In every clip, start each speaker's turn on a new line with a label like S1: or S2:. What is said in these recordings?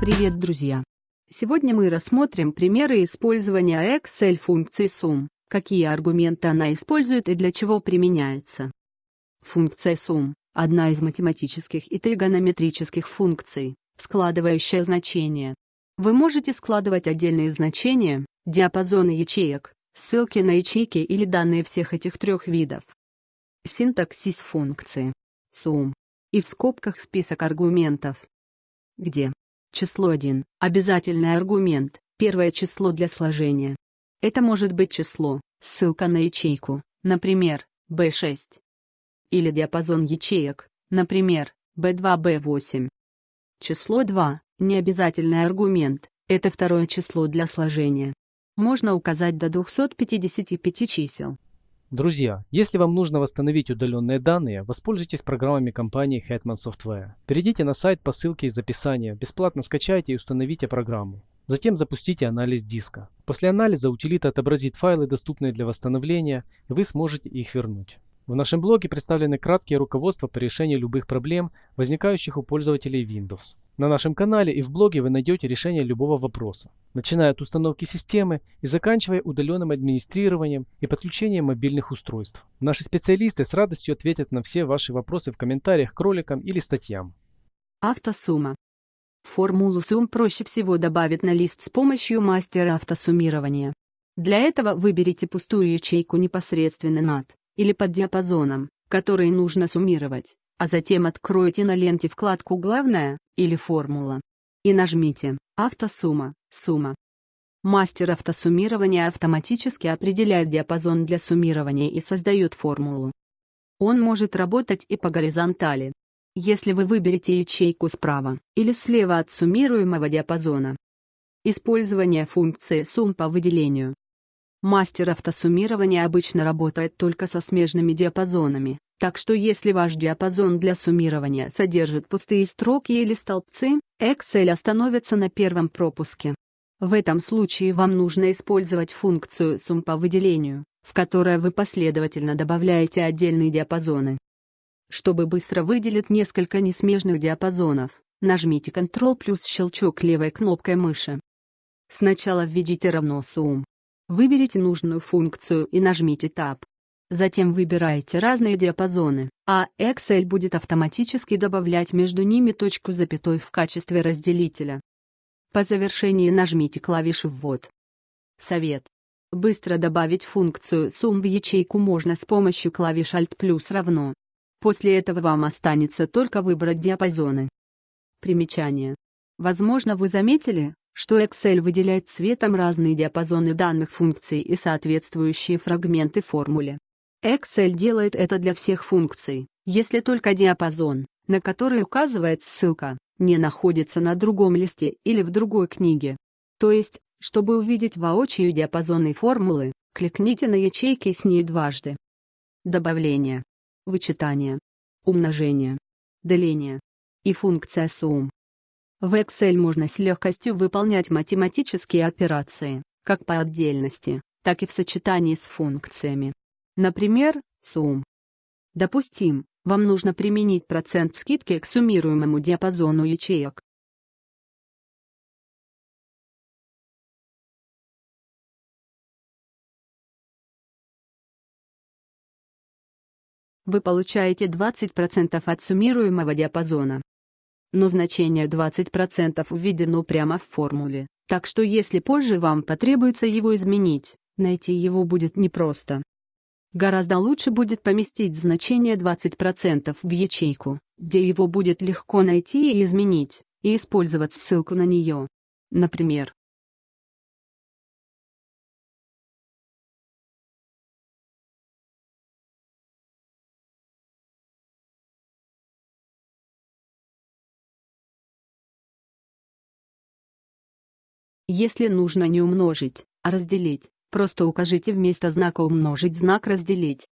S1: Привет, друзья! Сегодня мы рассмотрим примеры использования Excel функции sum, какие аргументы она использует и для чего применяется. Функция sum – одна из математических и тригонометрических функций, складывающая значения. Вы можете складывать отдельные значения, диапазоны ячеек, ссылки на ячейки или данные всех этих трех видов. Синтаксис функции. Sum. И в скобках список аргументов. Где Число 1 – обязательный аргумент, первое число для сложения. Это может быть число, ссылка на ячейку, например, B6. Или диапазон ячеек, например, B2, B8. Число 2 – необязательный аргумент, это второе число для сложения. Можно указать до 255 чисел.
S2: Друзья, если вам нужно восстановить удаленные данные, воспользуйтесь программами компании Hetman Software. Перейдите на сайт по ссылке из описания, бесплатно скачайте и установите программу. Затем запустите анализ диска. После анализа утилита отобразит файлы, доступные для восстановления, и вы сможете их вернуть. В нашем блоге представлены краткие руководства по решению любых проблем, возникающих у пользователей Windows. На нашем канале и в блоге вы найдете решение любого вопроса, начиная от установки системы и заканчивая удаленным администрированием и подключением мобильных устройств. Наши специалисты с радостью ответят на все ваши вопросы в комментариях к роликам или статьям.
S1: Автосумма. Формулу сумм проще всего добавить на лист с помощью мастера автосуммирования. Для этого выберите пустую ячейку непосредственно над или под диапазоном, который нужно суммировать, а затем откройте на ленте вкладку «Главное» или «Формула» и нажмите «Автосумма», «Сумма». Мастер автосуммирования автоматически определяет диапазон для суммирования и создает формулу. Он может работать и по горизонтали. Если вы выберете ячейку справа или слева от суммируемого диапазона. Использование функции сумм по выделению. Мастер автосуммирования обычно работает только со смежными диапазонами, так что если ваш диапазон для суммирования содержит пустые строки или столбцы, Excel остановится на первом пропуске. В этом случае вам нужно использовать функцию сумм по выделению, в которой вы последовательно добавляете отдельные диапазоны. Чтобы быстро выделить несколько несмежных диапазонов, нажмите Ctrl плюс щелчок левой кнопкой мыши. Сначала введите равно сумм, Выберите нужную функцию и нажмите Tab. Затем выбирайте разные диапазоны, а Excel будет автоматически добавлять между ними точку запятой в качестве разделителя. По завершении нажмите клавишу «Ввод». Совет. Быстро добавить функцию сумм в ячейку можно с помощью клавиш Alt плюс равно. После этого вам останется только выбрать диапазоны. Примечание. Возможно вы заметили, что Excel выделяет цветом разные диапазоны данных функций и соответствующие фрагменты формуле. Excel делает это для всех функций, если только диапазон, на который указывает ссылка, не находится на другом листе или в другой книге. То есть, чтобы увидеть воочию диапазоны формулы, кликните на ячейки с ней дважды. Добавление, вычитание, умножение, деление и функция сумм. В Excel можно с легкостью выполнять математические операции, как по отдельности, так и в сочетании с функциями. Например, сумм. Допустим, вам нужно применить процент скидки к суммируемому диапазону ячеек. Вы получаете 20% от суммируемого диапазона но значение 20% введено прямо в формуле, так что если позже вам потребуется его изменить, найти его будет непросто. Гораздо лучше будет поместить значение 20% в ячейку, где его будет легко найти и изменить, и использовать ссылку на нее. Например, Если нужно не умножить, а разделить, просто укажите вместо знака умножить знак разделить.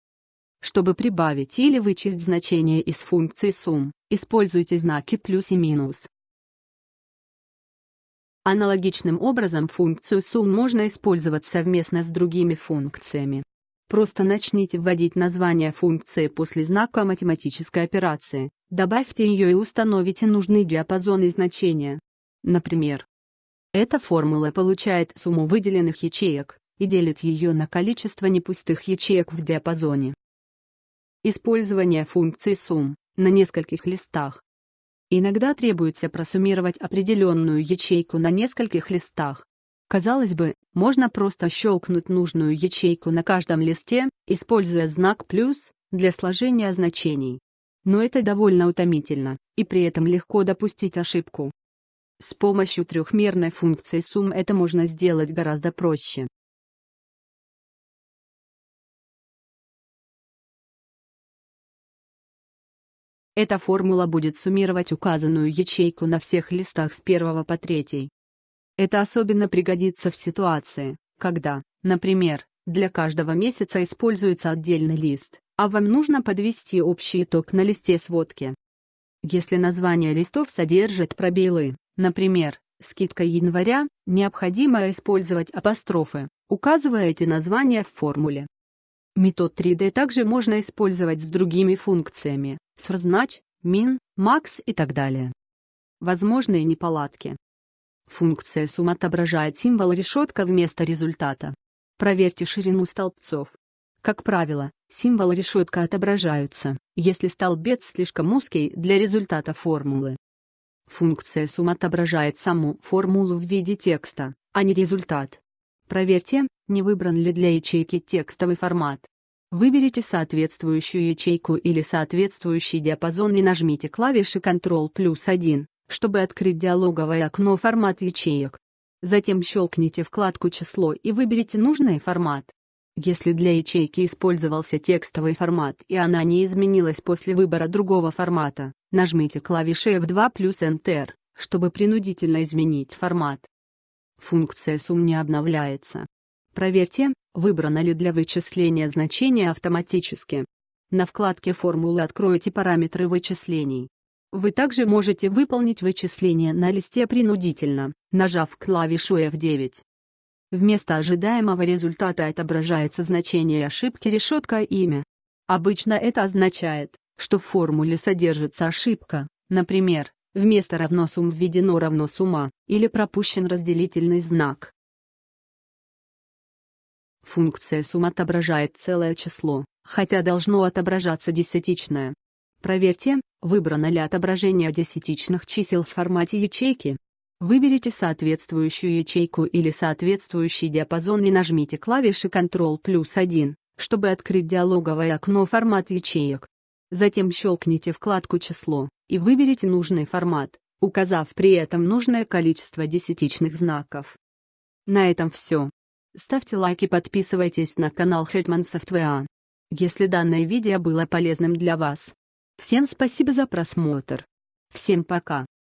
S1: Чтобы прибавить или вычесть значение из функции сумм, используйте знаки плюс и минус. Аналогичным образом функцию сумм можно использовать совместно с другими функциями. Просто начните вводить название функции после знака математической операции, добавьте ее и установите нужный диапазон и значения. Например, эта формула получает сумму выделенных ячеек и делит ее на количество непустых ячеек в диапазоне. Использование функции сумм на нескольких листах. Иногда требуется просуммировать определенную ячейку на нескольких листах. Казалось бы, можно просто щелкнуть нужную ячейку на каждом листе, используя знак «плюс» для сложения значений. Но это довольно утомительно, и при этом легко допустить ошибку. С помощью трехмерной функции сумм это можно сделать гораздо проще. Эта формула будет суммировать указанную ячейку на всех листах с первого по третий. Это особенно пригодится в ситуации, когда, например, для каждого месяца используется отдельный лист, а вам нужно подвести общий итог на листе сводки. Если название листов содержит пробелы, например, скидка января, необходимо использовать апострофы, указывая эти названия в формуле. Метод 3D также можно использовать с другими функциями, сразнач, min, max и так далее. Возможные неполадки. Функция сумм отображает символ решетка вместо результата. Проверьте ширину столбцов. Как правило, символы решетка отображаются, если столбец слишком узкий для результата формулы. Функция сумм отображает саму формулу в виде текста, а не результат. Проверьте, не выбран ли для ячейки текстовый формат. Выберите соответствующую ячейку или соответствующий диапазон и нажмите клавиши Ctrl плюс 1, чтобы открыть диалоговое окно «Формат ячеек». Затем щелкните вкладку «Число» и выберите нужный формат. Если для ячейки использовался текстовый формат и она не изменилась после выбора другого формата, нажмите клавиши F2 плюс Enter, чтобы принудительно изменить формат. Функция сумм не обновляется. Проверьте, выбрано ли для вычисления значение автоматически. На вкладке «Формулы» откройте параметры вычислений. Вы также можете выполнить вычисление на листе принудительно, нажав клавишу F9. Вместо ожидаемого результата отображается значение ошибки решетка имя. Обычно это означает, что в формуле содержится ошибка, например, вместо равно сумм введено равно сумма, или пропущен разделительный знак. Функция сумм отображает целое число, хотя должно отображаться десятичное. Проверьте, выбрано ли отображение десятичных чисел в формате ячейки. Выберите соответствующую ячейку или соответствующий диапазон и нажмите клавиши Ctrl плюс 1, чтобы открыть диалоговое окно «Формат ячеек». Затем щелкните вкладку «Число» и выберите нужный формат, указав при этом нужное количество десятичных знаков. На этом все. Ставьте лайк и подписывайтесь на канал Hetman Software. Если данное видео было полезным для вас, Всем спасибо за просмотр. Всем пока.